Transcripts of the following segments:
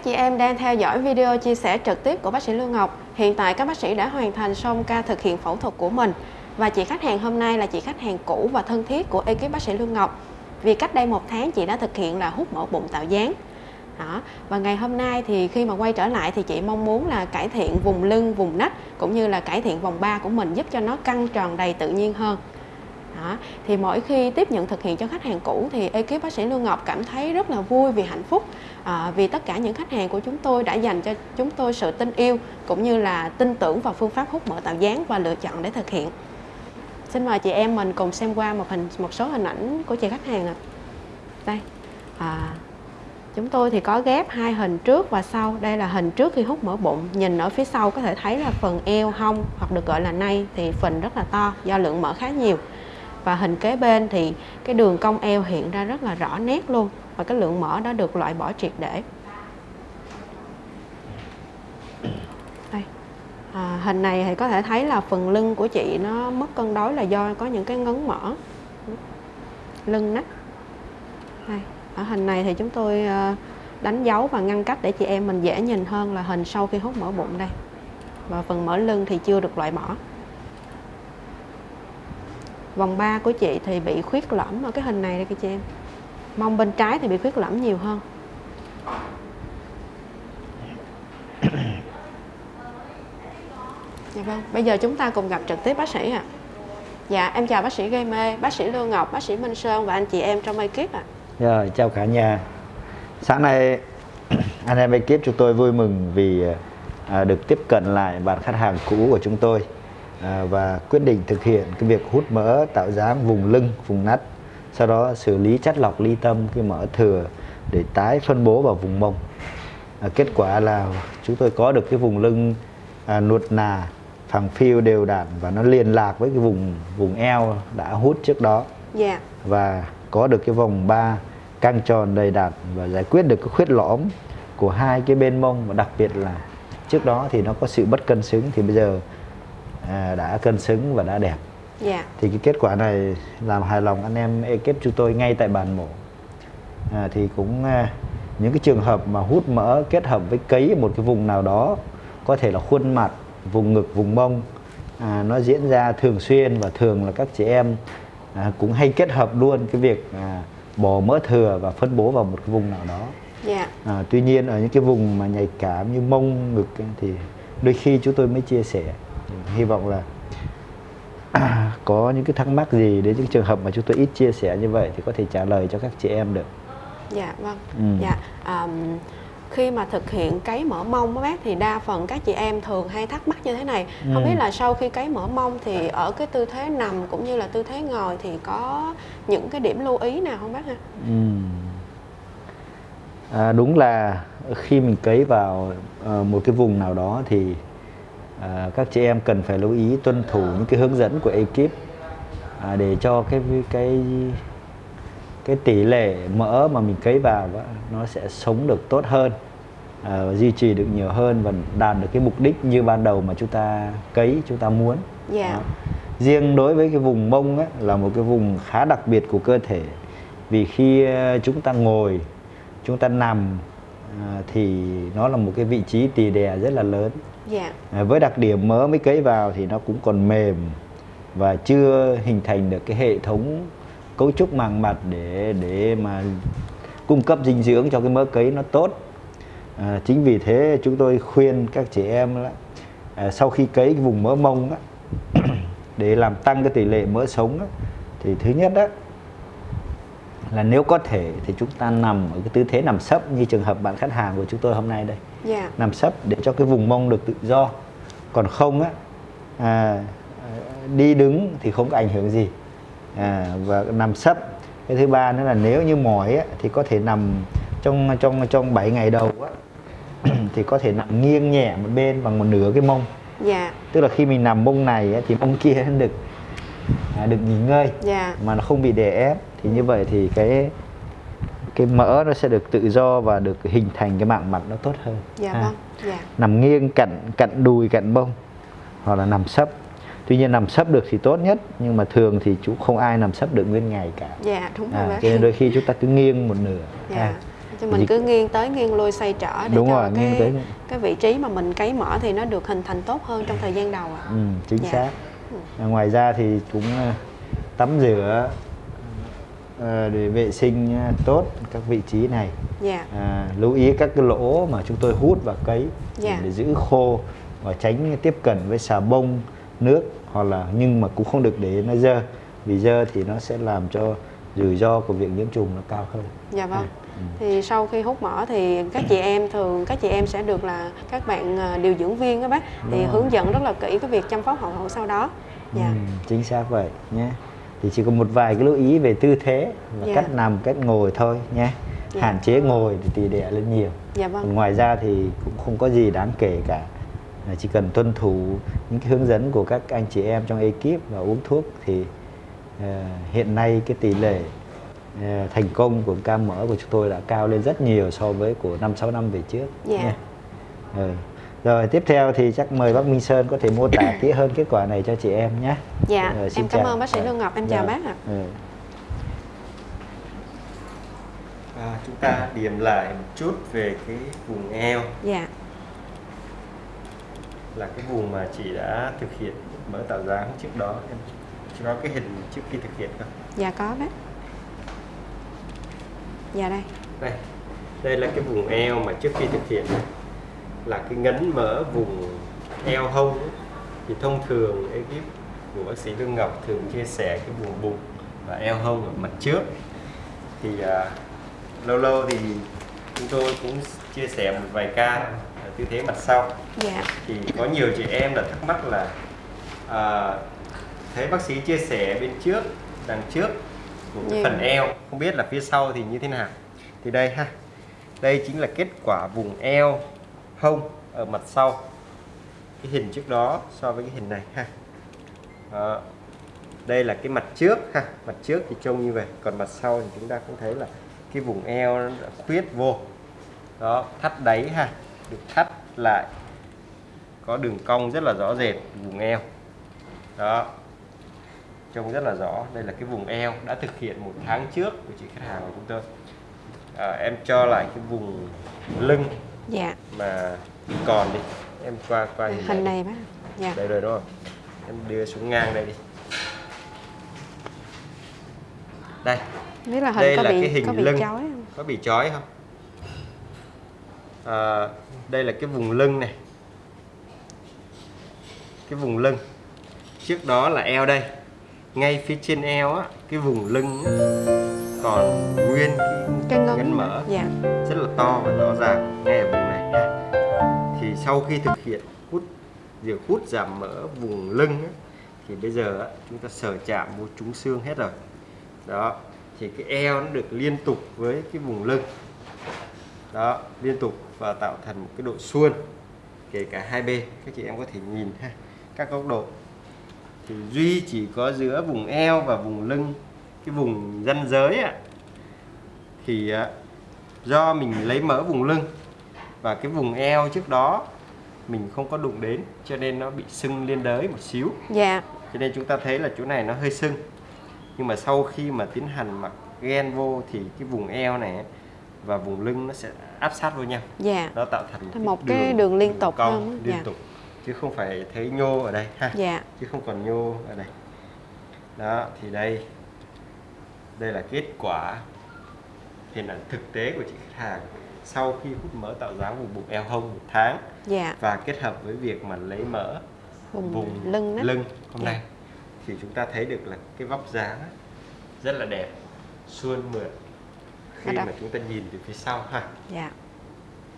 các chị em đang theo dõi video chia sẻ trực tiếp của bác sĩ Lương Ngọc. Hiện tại các bác sĩ đã hoàn thành xong ca thực hiện phẫu thuật của mình. Và chị khách hàng hôm nay là chị khách hàng cũ và thân thiết của ekip bác sĩ Lương Ngọc. Vì cách đây một tháng chị đã thực hiện là hút mỡ bụng tạo dáng. Đó. Và ngày hôm nay thì khi mà quay trở lại thì chị mong muốn là cải thiện vùng lưng, vùng nách cũng như là cải thiện vòng ba của mình giúp cho nó căng tròn đầy tự nhiên hơn. Đó. Thì mỗi khi tiếp nhận thực hiện cho khách hàng cũ thì ekip bác sĩ Lương Ngọc cảm thấy rất là vui vì hạnh phúc à, vì tất cả những khách hàng của chúng tôi đã dành cho chúng tôi sự tin yêu cũng như là tin tưởng vào phương pháp hút mỡ tạo dáng và lựa chọn để thực hiện. Xin mời chị em mình cùng xem qua một hình một số hình ảnh của chị khách hàng ạ. À. Đây. À, chúng tôi thì có ghép hai hình trước và sau. Đây là hình trước khi hút mỡ bụng. Nhìn ở phía sau có thể thấy là phần eo, hông hoặc được gọi là nay thì phần rất là to do lượng mỡ khá nhiều và hình kế bên thì cái đường cong eo hiện ra rất là rõ nét luôn. Và cái lượng mỡ đã được loại bỏ triệt để. Đây. À, hình này thì có thể thấy là phần lưng của chị nó mất cân đối là do có những cái ngấn mỡ. Lưng nách. Đây. Ở hình này thì chúng tôi ờ, đánh dấu và ngăn cách để chị em mình dễ nhìn hơn là hình sau khi hút mỡ bụng đây. Và phần mỡ lưng thì chưa được loại bỏ vòng 3 của chị thì bị khuyết lõm ở cái hình này đây các chị em mông bên trái thì bị khuyết lõm nhiều hơn dạ vâng bây giờ chúng ta cùng gặp trực tiếp bác sĩ ạ à. dạ em chào bác sĩ gây mê bác sĩ lương ngọc bác sĩ minh sơn và anh chị em trong ekip ạ à. rồi chào cả nhà sáng nay anh em ekip chúng tôi vui mừng vì à, được tiếp cận lại bạn khách hàng cũ của chúng tôi À, và quyết định thực hiện cái việc hút mỡ tạo dáng vùng lưng, vùng nách sau đó xử lý chất lọc ly tâm cái mỡ thừa để tái phân bố vào vùng mông à, kết quả là chúng tôi có được cái vùng lưng à, nuột nà phẳng phiu đều đặn và nó liên lạc với cái vùng vùng eo đã hút trước đó yeah. Dạ. và có được cái vòng ba căng tròn đầy đặn và giải quyết được cái khuyết lõm của hai cái bên mông và đặc biệt là trước đó thì nó có sự bất cân xứng thì bây giờ đã cân xứng và đã đẹp yeah. Dạ. thì cái kết quả này làm hài lòng anh em ekip chúng tôi ngay tại bàn mổ à, thì cũng à, những cái trường hợp mà hút mỡ kết hợp với cấy một cái vùng nào đó có thể là khuôn mặt vùng ngực vùng mông à, nó diễn ra thường xuyên và thường là các chị em à, cũng hay kết hợp luôn cái việc à, bỏ mỡ thừa và phân bố vào một cái vùng nào đó yeah. Dạ. à, tuy nhiên ở những cái vùng mà nhạy cảm như mông ngực thì đôi khi chúng tôi mới chia sẻ hy vọng là có những cái thắc mắc gì đến những trường hợp mà chúng tôi ít chia sẻ như vậy thì có thể trả lời cho các chị em được dạ vâng ừ. dạ um, khi mà thực hiện cấy mỡ mông các bác thì đa phần các chị em thường hay thắc mắc như thế này ừ. không biết là sau khi cấy mỡ mông thì ở cái tư thế nằm cũng như là tư thế ngồi thì có những cái điểm lưu ý nào không bác ha ừ. à, đúng là khi mình cấy vào uh, một cái vùng nào đó thì à, các chị em cần phải lưu ý tuân thủ những cái hướng dẫn của ekip à, để cho cái cái cái tỷ lệ mỡ mà mình cấy vào đó, nó sẽ sống được tốt hơn à, duy trì được nhiều hơn và đạt được cái mục đích như ban đầu mà chúng ta cấy chúng ta muốn yeah. Dạ. riêng đối với cái vùng mông á, là một cái vùng khá đặc biệt của cơ thể vì khi ờ, chúng ta ngồi chúng ta nằm à, thì nó là một cái vị trí tỳ đè rất là lớn. Dạ. à, với đặc điểm mỡ mới cấy vào thì nó cũng còn mềm và chưa hình thành được cái hệ thống cấu trúc màng mặt để để mà cung cấp dinh dưỡng cho cái mỡ cấy nó tốt à, chính vì thế chúng tôi khuyên các chị em là à, sau khi cấy cái vùng mỡ mông á, để làm tăng cái tỷ lệ mỡ sống á, thì thứ nhất đó là nếu có thể thì chúng ta nằm ở cái tư thế nằm sấp như trường hợp bạn khách hàng của chúng tôi hôm nay đây yeah. Dạ. nằm sấp để cho cái vùng mông được tự do còn không á à, đi đứng thì không có ảnh hưởng gì à, và nằm sấp cái thứ ba nữa là nếu như mỏi á, thì có thể nằm trong trong trong 7 ngày đầu á, thì có thể nằm nghiêng nhẹ một bên bằng một nửa cái mông dạ. tức là khi mình nằm mông này á, thì mông kia được à, được nghỉ ngơi dạ. mà nó không bị đè ép thì như vậy thì cái cái mỡ nó sẽ được tự do và được hình thành cái mạng mặt nó tốt hơn dạ à. vâng dạ. nằm nghiêng cạnh cạnh đùi cạnh bông hoặc là nằm sấp tuy nhiên nằm sấp được thì tốt nhất nhưng mà thường thì chú không ai nằm sấp được nguyên ngày cả dạ đúng rồi à, cho nên đôi khi chúng ta cứ nghiêng một nửa dạ. À. thì mình cứ nghiêng tới nghiêng lui xoay trở để Đúng cho rồi, cái nghiêng tới- cái vị trí mà mình cấy mỡ thì nó được hình thành tốt hơn trong thời gian đầu ạ. Ừ, chính Dạ. xác. À, Ngoài ra thì cũng ờ, tắm rửa để vệ sinh ờ, tốt các vị trí này. Dạ. À, lưu ý các cái lỗ mà chúng tôi hút và cấy Dạ. để giữ khô và tránh tiếp cận với xà bông nước hoặc là nhưng mà cũng không được để nó dơ vì dơ thì nó sẽ làm cho rủi ro của việc nhiễm trùng nó cao hơn Dạ vâng. Ừ. Thì sau khi hút mỡ thì các chị em thường các chị em sẽ được là các bạn à, điều dưỡng viên các bác thì rồi. hướng dẫn rất là kỹ cái việc chăm sóc hậu hậu sau đó. Dạ. Ừ, chính xác vậy nhé thì chỉ có một vài cái lưu ý về tư thế và Dạ. cách nằm cách ngồi thôi nhé Dạ. hạn chế ngồi thì tỉ đẻ lên nhiều Dạ Còn vâng. ngoài ra thì cũng không có gì đáng kể cả chỉ cần tuân thủ những cái hướng dẫn của các anh chị em trong ekip và uống thuốc thì ờ, hiện nay cái tỷ lệ ờ, thành công của ca mỡ của chúng tôi đã cao lên rất nhiều so với của năm sáu năm về trước Dạ. nhé. Ừ. rồi tiếp theo thì chắc mời bác Minh Sơn có thể mô tả kỹ hơn kết quả này cho chị em nhé Dạ, Rồi, xin em cảm chào. ơn bác sĩ. Lương Ngọc, em chào Dạ. bác ạ. Ừ. À, chúng ta điểm lại một chút về cái vùng eo Dạ. là cái vùng mà chị đã thực hiện mỡ tạo dáng trước đó em chỉ có cái hình trước khi thực hiện không Dạ có bác. Dạ đây. đây đây là cái vùng eo mà trước khi thực hiện này. Là cái ngấn mỡ vùng eo hông ấy. thì thông thường ekip của bác sĩ Lương Ngọc thường chia sẻ cái vùng bụng và eo hông ở mặt trước thì à, lâu lâu thì chúng tôi cũng chia sẻ một vài ca ở tư thế mặt sau Dạ. thì có nhiều chị em là thắc mắc là à, thấy bác sĩ chia sẻ bên trước đằng trước của cái Nhiều. phần eo không biết là phía sau thì như thế nào thì đây ha đây chính là kết quả vùng eo hông ở mặt sau. Cái hình trước đó so với cái hình này ha. Đó. đây là cái mặt trước ha. Mặt trước thì trông như vậy còn mặt sau thì chúng ta cũng thấy là cái vùng eo nó đã khuyết vô. Đó thắt đáy ha. Được thắt lại. Có đường cong rất là rõ rệt vùng eo. Đó. Trông rất là rõ. Đây là cái vùng eo đã thực hiện một tháng trước của chị khách hàng của chúng tôi. À, em cho lại cái vùng lưng. Dạ. mà còn đi em qua qua hình, Hình này này bác. Dạ. đây rồi đúng không em đưa xuống ngang đây đi đây Biết là hình đây có là bị cái hình có bị lưng. chói không? có bị chói không à, đây là cái vùng lưng này cái vùng lưng trước đó là eo đây ngay phía trên eo á cái vùng lưng á, còn nguyên cái, Cái ngấn. ngấn mỡ. Dạ. rất là to và rõ ràng. Ngay ở vùng này nha thì sau khi thực hiện hút việc hút giảm mỡ vùng lưng á, thì bây giờ chúng ta sờ chạm vô trúng xương hết rồi. Đó. Thì cái eo nó được liên tục với cái vùng lưng. Đó liên tục và tạo thành một cái độ suôn kể cả hai bên. Các chị em có thể nhìn ha các góc độ. Thì duy chỉ có giữa vùng eo và vùng lưng cái vùng ranh giới ạ thì á, do mình lấy mỡ vùng lưng và cái vùng eo trước đó mình không có đụng đến cho nên nó bị sưng liên đới một xíu Dạ. cho nên chúng ta thấy là chỗ này nó hơi sưng nhưng mà sau khi mà tiến hành mặc gen vô thì cái vùng eo này và vùng lưng nó sẽ áp sát với nhau Dạ. nó tạo thành Thành một cái đường liên tục cong liên Dạ. tục chứ không phải thấy nhô ở đây ha Dạ. chứ không còn nhô ở đây đó thì đây đây là kết quả hình ảnh thực tế của chị khách hàng sau khi hút mỡ tạo dáng vùng bụng eo hông một tháng Dạ. và kết hợp với việc mà lấy mỡ Vùng, vùng lưng đó. lưng hôm Dạ. nay thì chúng ta thấy được là cái vóc dáng rất là đẹp suôn mượt khi mà chúng ta nhìn từ phía sau ha Dạ.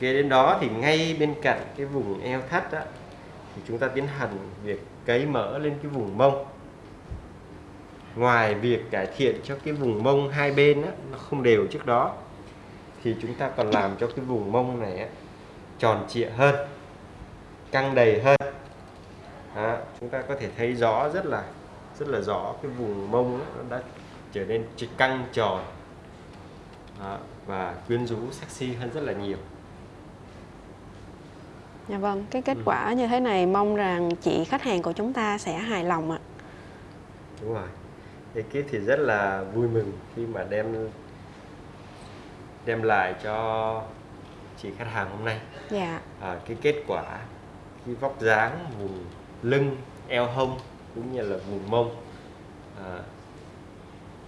kế đến đó thì ngay bên cạnh cái vùng eo thắt á, thì chúng ta tiến hành việc cấy mỡ lên cái vùng mông ngoài việc cải thiện cho cái vùng mông hai bên á, nó không đều trước đó thì chúng ta còn làm cho cái vùng mông này á, tròn trịa hơn căng đầy hơn đó, chúng ta có thể thấy rõ rất là rất là rõ cái vùng mông á, nó đã trở nên căng tròn đó, và quyến rũ sexy hơn rất là nhiều Dạ vâng, cái kết Ừ. quả như thế này mong rằng chị khách hàng của chúng ta sẽ hài lòng ạ. đúng rồi ekip thì rất là vui mừng khi mà đem đem lại cho chị khách hàng hôm nay. Dạ. À, cái kết quả cái vóc dáng vùng lưng eo hông cũng như là vùng mông à,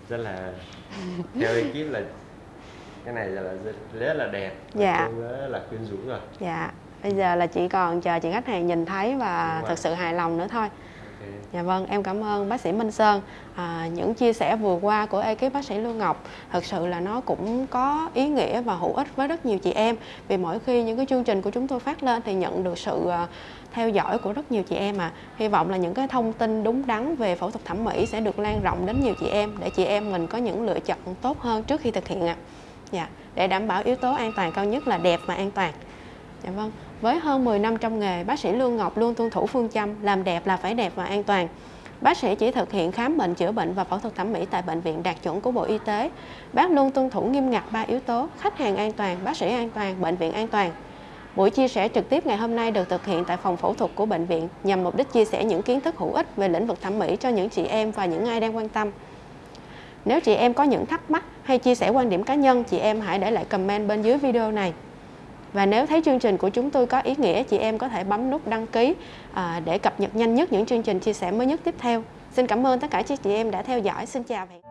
rất là theo ekip là cái này là rất, rất là đẹp. Dạ. rất là quyến rũ rồi. Dạ. Bây giờ là chỉ còn chờ chị khách hàng nhìn thấy và thực sự hài lòng nữa thôi. Dạ vâng, em cảm ơn bác sĩ Minh Sơn. À, những chia sẻ vừa qua của ekip bác sĩ Lương Ngọc thật sự là nó cũng có ý nghĩa và hữu ích với rất nhiều chị em. Vì mỗi khi những cái chương trình của chúng tôi phát lên thì nhận được sự à, theo dõi của rất nhiều chị em à. Hy vọng là những cái thông tin đúng đắn về phẫu thuật thẩm mỹ sẽ được lan rộng đến nhiều chị em để chị em mình có những lựa chọn tốt hơn trước khi thực hiện ạ. Dạ, để đảm bảo yếu tố an toàn cao nhất là đẹp và an toàn. Dạ vâng, với hơn 10 năm trong nghề, bác sĩ Lương Ngọc luôn tuân thủ phương châm làm đẹp là phải đẹp và an toàn. Bác sĩ chỉ thực hiện khám bệnh, chữa bệnh và phẫu thuật thẩm mỹ tại bệnh viện đạt chuẩn của Bộ Y tế. Bác luôn tuân thủ nghiêm ngặt ba yếu tố: khách hàng an toàn, bác sĩ an toàn, bệnh viện an toàn. Buổi chia sẻ trực tiếp ngày hôm nay được thực hiện tại phòng phẫu thuật của bệnh viện nhằm mục đích chia sẻ những kiến thức hữu ích về lĩnh vực thẩm mỹ cho những chị em và những ai đang quan tâm. Nếu chị em có những thắc mắc hay chia sẻ quan điểm cá nhân, chị em hãy để lại comment bên dưới video này. Và nếu thấy chương trình của chúng tôi có ý nghĩa, chị em có thể bấm nút đăng ký à, để cập nhật nhanh nhất những chương trình chia sẻ mới nhất tiếp theo. Xin cảm ơn tất cả chị em đã theo dõi. Xin chào và hẹn